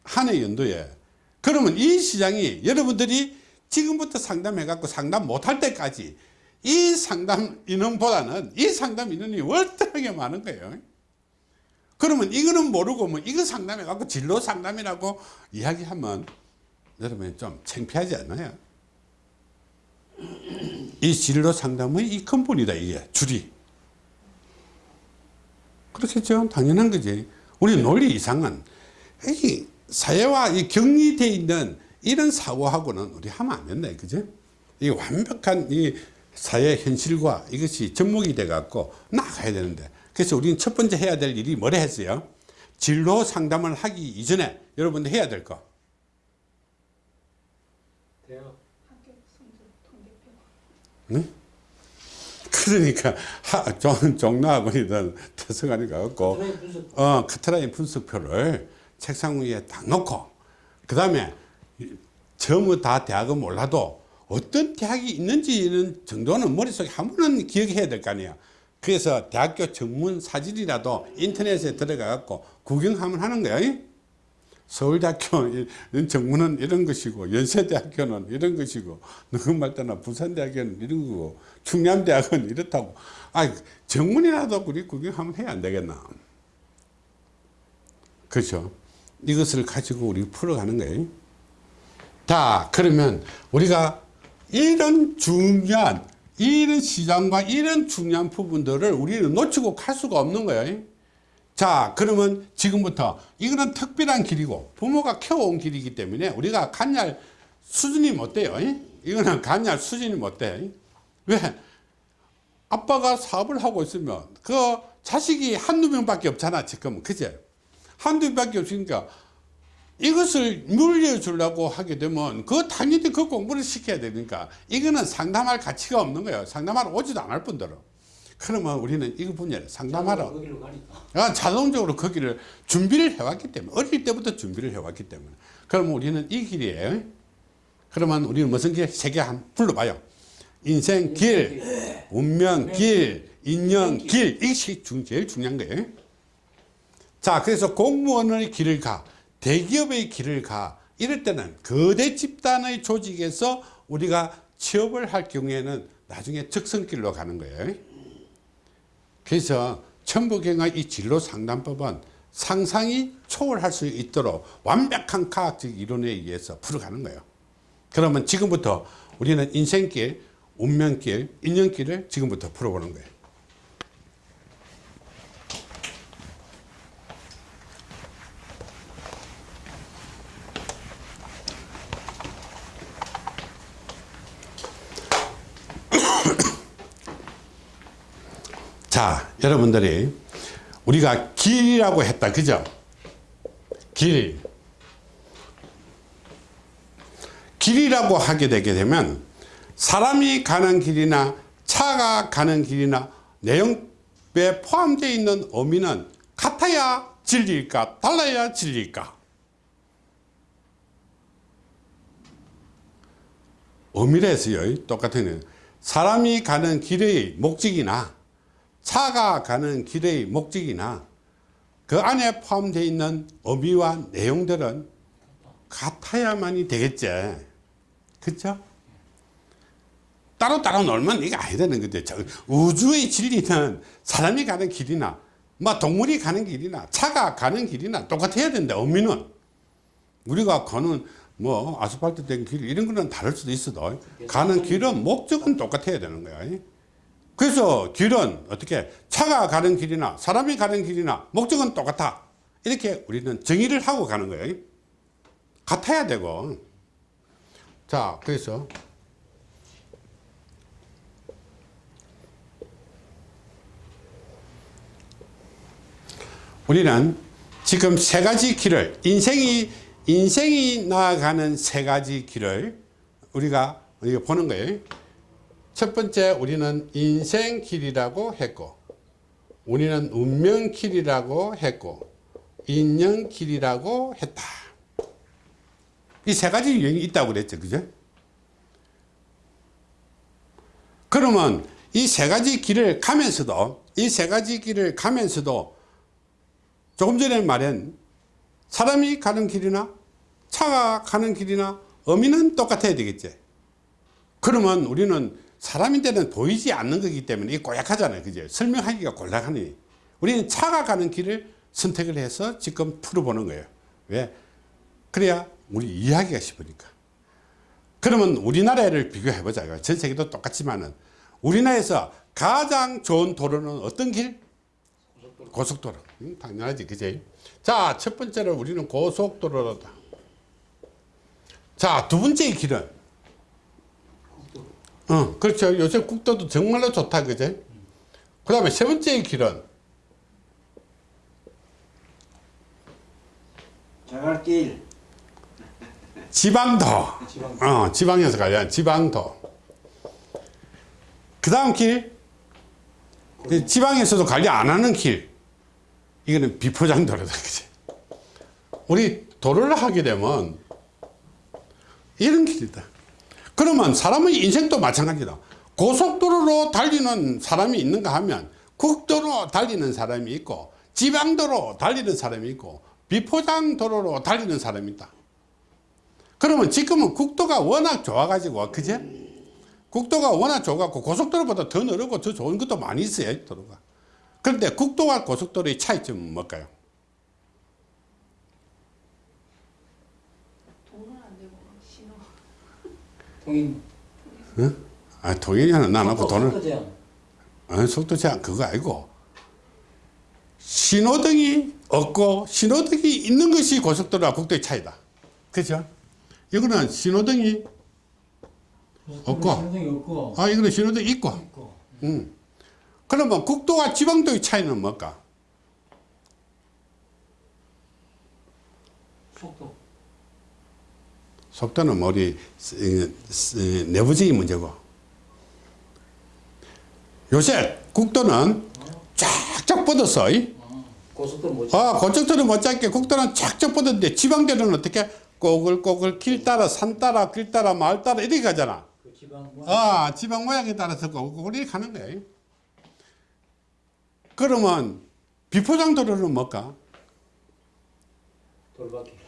한 해 연도에. 그러면 이 시장이 여러분들이 지금부터 상담해 갖고 상담 못할 때까지 이 상담 인원보다는 이 상담 인원이 월등하게 많은 거예요. 그러면 이거는 모르고 뭐 이거 상담해 갖고 진로 상담이라고 이야기하면 여러분 좀 창피하지 않나요? 이 진로 상담의 이 근본이다 이게 줄이 그렇겠죠 당연한 거지 우리 논리 이상은 이 사회와 이 격리되어 있는 이런 사고하고는 우리 하면 안 된다 그죠 이 완벽한 이 사회 현실과 이것이 접목이 돼 갖고 나가야 되는데. 그래서 우리는 첫 번째 해야 될 일이 뭐라 했어요? 진로 상담을 하기 이전에 여러분들 해야 될 거. 대학. 그러니까 하, 종, 대성관이 가갖고 하나의 분석. 어, 카트라인 분석표를 책상 위에 딱 놓고 그 다음에 전부 다 대학은 몰라도 어떤 대학이 있는지는 정도는 머릿속에 한 번은 기억해야 될 거 아니야 그래서 대학교 정문 사진이라도 인터넷에 들어가 갖고 구경하면 하는 거야 서울대학교 정문은 이런 것이고 연세대학교는 이런 것이고 누구 말따나 부산대학교는 이런 거고 충남대학은 이렇다고. 아 정문이라도 우리 구경하면 해야 안 되겠나? 그렇죠 이것을 가지고 우리 풀어가는 거예요. 자 그러면 우리가 이런 중요한 이런 시장과 이런 중요한 부분들을 우리는 놓치고 갈 수가 없는 거예요. 자 그러면 지금부터 이거는 특별한 길이고 부모가 키워온 길이기 때문에 우리가 간할 수준이 못 돼요? 이거는 간할 수준이 못 돼 왜? 아빠가 사업을 하고 있으면 그 자식이 한두 명밖에 없잖아 지금은. 그제 한두 명밖에 없으니까 이것을 물려주려고 하게 되면 그 당연히 그 공부를 시켜야 되니까 이거는 상담할 가치가 없는 거예요. 상담하러 오지도 않을 뿐더러. 그러면 우리는 이 분야를 상담하러 가니까. 아, 자동적으로 거기를 준비를 해왔기 때문에 어릴 때부터 준비를 해왔기 때문에. 그러면 우리는 이 길이에요 그러면 우리는 무슨 길? 세개 한 불러봐요. 인생길, 운명길, 인연길. 이것이 중- 제일 중요한 거예요. 자 그래서 공무원의 길을 가 대기업의 길을 가 이럴 때는 거대 집단의 조직에서 우리가 취업을 할 경우에는 나중에 적성길로 가는 거예요. 그래서 천부경의 이 진로 상담법은 상상이 초월할 수 있도록 완벽한 과학적 이론에 의해서 풀어가는 거예요. 그러면 지금부터 우리는 인생길, 운명길, 인연길을 지금부터 풀어보는 거예요. 자, 여러분들이 우리가 길이라고 했다. 그죠? 길. 길이라고 하게 되게 되면 사람이 가는 길이나 차가 가는 길이나 내용에 포함되어 있는 의미는 같아야 진리일까 달라야 진리일까 의미래서요 똑같은 사람이 가는 길의 목적이나 차가 가는 길의 목적이나 그 안에 포함되어 있는 의미와 내용들은 같아야만이 되겠지. 그렇죠? 따로따로 놀면 이게 아니 되는 거죠. 저 우주의 진리는 사람이 가는 길이나 뭐 동물이 가는 길이나 차가 가는 길이나 똑같아야 된다. 의미는 우리가 가는 뭐 아스팔트 된 길 이런 거는 다를 수도 있어도 가는 길은 목적은 똑같아야 되는 거야. 그래서 길은 어떻게 차가 가는 길이나 사람이 가는 길이나 목적은 똑같아. 이렇게 우리는 정의를 하고 가는 거예요. 같아야 되고. 자, 그래서 우리는 지금 세 가지 길을 인생이 인생이 나아가는 세 가지 길을 우리가 보는 거예요. 첫 번째 우리는 인생길이라고 했고 우리는 운명길이라고 했고 인연길이라고 했다. 이 세 가지 유형이 있다고 그랬죠. 그죠? 그러면 이 세 가지 길을 가면서도 이 세 가지 길을 가면서도 조금 전에 말한 사람이 가는 길이나 차가 가는 길이나 의미는 똑같아야 되겠지. 그러면 우리는 사람인데는 보이지 않는 거기 때문에 이게 고약하잖아요. 그죠? 설명하기가 곤란하니. 우리는 차가 가는 길을 선택을 해서 지금 풀어보는 거예요. 왜? 그래야 우리 이해하기가 쉽으니까. 그러면 우리나라를 비교해 보자요. 전 세계도 똑같지만은 우리나라에서 가장 좋은 도로는 어떤 길? 고속도로. 응, 당연하지, 그지? 자, 첫 번째로 우리는 고속도로다. 자, 두 번째 길은 어, 그렇죠. 요새 국도도 정말로 좋다, 그제? 그 다음에 세 번째 길은 자갈길 지방도. 지방 어, 지방에서 가야 지방도. 그 다음 길, 그 지방에서도 관리 안 하는 길. 이거는 비포장 도로다, 그지? 우리 도로를 하게 되면 이런 길이다. 그러면 사람의 인생도 마찬가지다. 고속도로로 달리는 사람이 있는가 하면 국도로 달리는 사람이 있고 지방도로 달리는 사람이 있고 비포장도로로 달리는 사람이 있다. 그러면 지금은 국도가 워낙 좋아가지고 그제? 국도가 워낙 좋아갖고 고속도로보다 더 넓고 더 좋은 것도 많이 있어요 도로가. 그런데 국도와 고속도로의 차이점은 뭘까요? 돈은 안 되고 신호 통인 아, 동행하는 나하고 돈을 속도 제한 아, 속도 제한 그거 아니고 신호등이 없고 신호등이 있는 것이 고속도로와 국도의 차이다. 그죠? 이거는 신호등이 없고. 신호등이 없고 아 이거는 신호등 있고 있고 음. 그러면 국도와 지방도의 차이는 뭘까? 속도 속도는 뭐 우리 내부적인 문제고 요새 국도는 쫙쫙 뻗었어 이? 고속도로 못아 고속도로 못 잡게 국도는 쫙쫙 뻗었는데 지방도로는 어떻게 꼬글꼬글 길 따라 산 따라 길 따라 마을 따라 이렇게 가잖아 그렇죠. 지방 뭐 아, 지방 모양에 따라서 꼬리꼬리 가는 거예요. 그러면 비포장도로는 뭘까? 돌바퀴.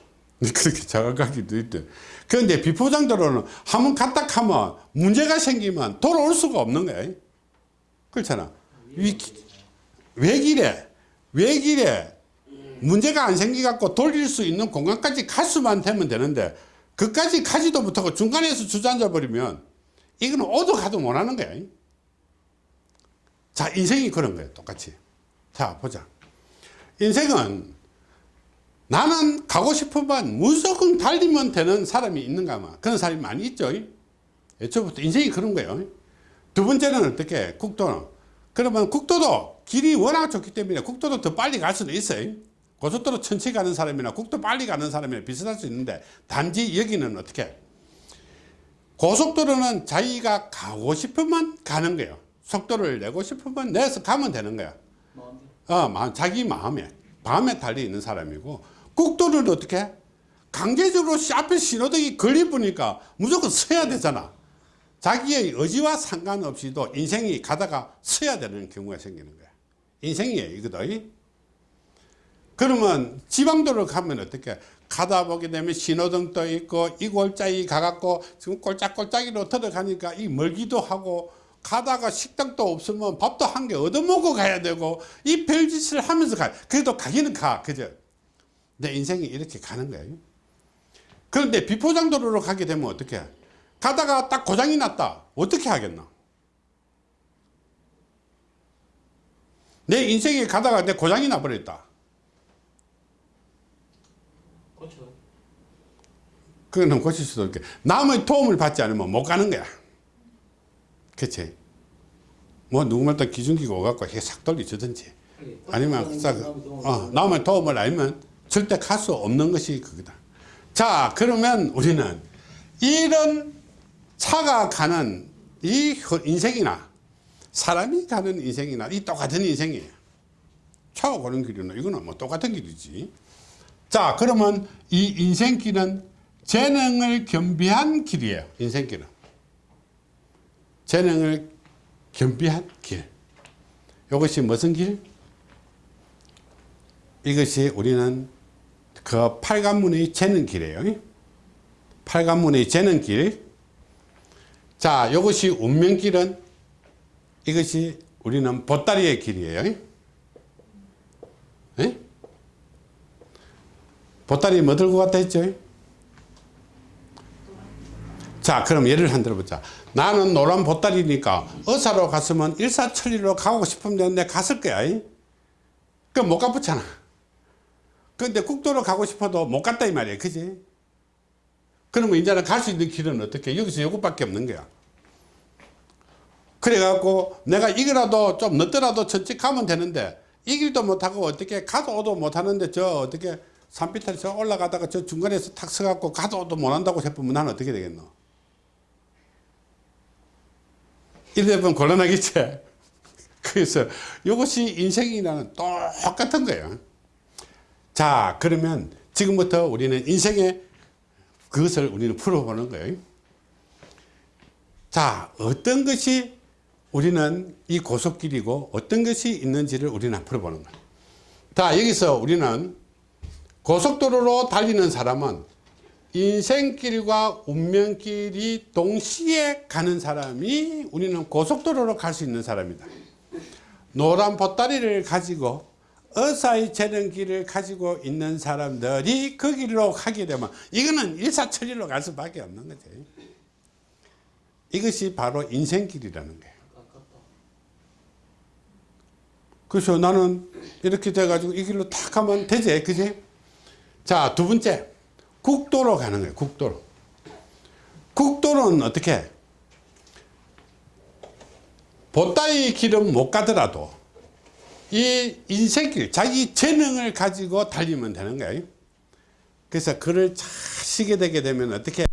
그렇게 자각하기도 있대. 그런데 비포장도로는 한번 갔다 하면 문제가 생기면 돌아올 수가 없는 거예요. 그렇잖아. 위, 외길에, 외길에 문제가 안 생기갖고 돌릴 수 있는 공간까지 갈 수만 되면 되는데 그까지 가지도 못하고 중간에서 주저앉아 버리면 이거는 오도 가도 못하는 거야. 자, 인생이 그런 거예요. 똑같이. 자, 보자. 인생은 나는 가고 싶으면 무조건 달리면 되는 사람이 있는가 마 그런 사람이 많이 있죠. 애초부터 인생이 그런 거예요. 두 번째는 어떻게? 국도는. 그러면 국도도 길이 워낙 좋기 때문에 국도도 더 빨리 갈 수도 있어요. 고속도로 천천히 가는 사람이나 국도 빨리 가는 사람이나 비슷할 수 있는데 단지 여기는 어떻게? 고속도로는 자기가 가고 싶으면 가는 거예요. 속도를 내고 싶으면 내서 가면 되는 거야. 어, 마- 자기 마음에 마음에 달려 있는 사람이고 국도를 어떻게? 강제적으로 시- 앞에 신호등이 걸리보니까 무조건 서야 되잖아. 자기의 의지와 상관없이도 인생이 가다가 서야 되는 경우가 생기는 거야. 인생이에요 이거도. 그러면 지방도로 가면 어떻게? 가다 보게 되면 신호등 떠 있고 이 골짜기 가갖고 지금 꼴짝꼴짝이로 들어가니까 이 멀기도 하고 가다가 식당도 없으면 밥도 한 개 얻어먹고 가야 되고 이 별짓을 하면서 가. 그래도 가기는 가 그죠 내 인생이 이렇게 가는 거예요 그런데 비포장도로로 가게 되면 어떻게 가다가 딱 고장이 났다. 어떻게 하겠나? 내 인생에 가다가 내 고장이 나버렸다. 고쳐. 그거는 고칠 수도 없게. 남의 도움을 받지 않으면 못 가는 거야. 그치? 뭐 누구말따 기중기가 오갖고 싹 돌려주든지. 그래. 아니면 싹 어, 남의 도움을 알면 절대 갈 수 없는 것이 그거다. 자 그러면 우리는 이런 차가 가는 이 흐- 인생이나 사람이 가는 인생이나 이 똑같은 인생이에요. 차가 가는 길이나 이거는 뭐 똑같은 길이지. 자 그러면 이 인생길은 재능을 겸비한 길이에요 인생길은. 재능을 겸비한 길. 이것이 무슨 길? 이것이 우리는 그 팔관문의 재능길이에요. 팔관문의 재능길. 자 이것이 운명길은 이것이 우리는 보따리의 길이에요. 예? 보따리 뭐 들고 갔다 했죠? 자 그럼 예를 한 들어보자. 나는 노란 보따리니까 의사로 갔으면 일사천리로 가고 싶으면 되는데 갔을 거야. 그럼 못 가붙잖아 근데 국도로 가고 싶어도 못 갔다 이 말이야 그지? 그러면 이제는 갈 수 있는 길은 어떻게? 여기서 요것밖에 없는 거야. 그래갖고 내가 이거라도 좀 늦더라도 천천히 가면 되는데 이 길도 못하고 어떻게 가도 오도 못하는데 저 어떻게 산비탈 저 올라가다가 저 중간에서 탁 서갖고 가도 오도 못한다고 싶으면 나는 어떻게 되겠노? 이래 보면 곤란하겠지? 그래서 이것이 인생이라는 똑같은 거예요 자 그러면 지금부터 우리는 인생의 그것을 우리는 풀어보는 거예요. 자 어떤 것이 우리는 이 고속길이고 어떤 것이 있는지를 우리는 풀어보는 거예요. 자 여기서 우리는 고속도로로 달리는 사람은 인생길과 운명길이 동시에 가는 사람이 우리는 고속도로로 갈 수 있는 사람이다. 노란 보따리를 가지고 의사의 재능길을 가지고 있는 사람들이 그 길로 가게 되면 이거는 일사천리로 갈 수밖에 없는 거지. 이것이 바로 인생길이라는 거예요. 그래서 나는 이렇게 돼가지고 이 길로 탁 가면 되지 그지? 자 두 번째. 국도로 가는 거예요 국도로. 국도는 어떻게? 보따리 길은 못 가더라도 이 인생길 자기 재능을 가지고 달리면 되는 거예요. 그래서 글을 잘 쓰게 되게 되면 어떻게